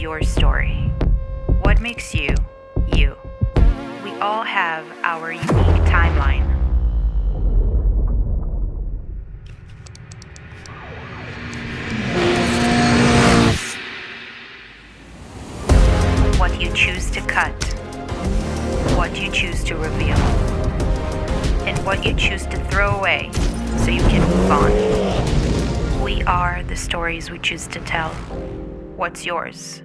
your story? What makes you, you? We all have our unique timeline. What you choose to cut, what you choose to reveal, and what you choose to throw away so you can move on. We are the stories we choose to tell. What's yours?